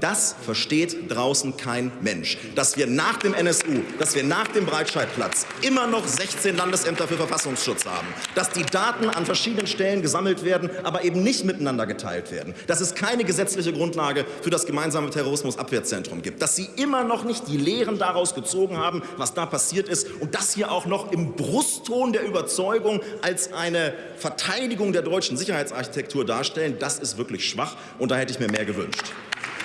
Das versteht draußen kein Mensch. Dass wir nach dem NSU, dass wir nach dem Breitscheidplatz immer noch 16 Landesämter für Verfassungsschutz haben, dass die Daten an verschiedenen Stellen gesammelt werden, aber eben nicht miteinander geteilt werden, dass es keine gesetzliche Grundlage für das gemeinsame Terrorismusabwehrzentrum gibt, dass Sie immer noch nicht die Lehren daraus gezogen haben, was da passiert ist. Und das hier auch noch im Brustton der Überzeugung als eine Verteidigung der deutschen Sicherheitsarchitektur darstellen, das ist wirklich schwach. Und da hätte ich mir mehr gewünscht.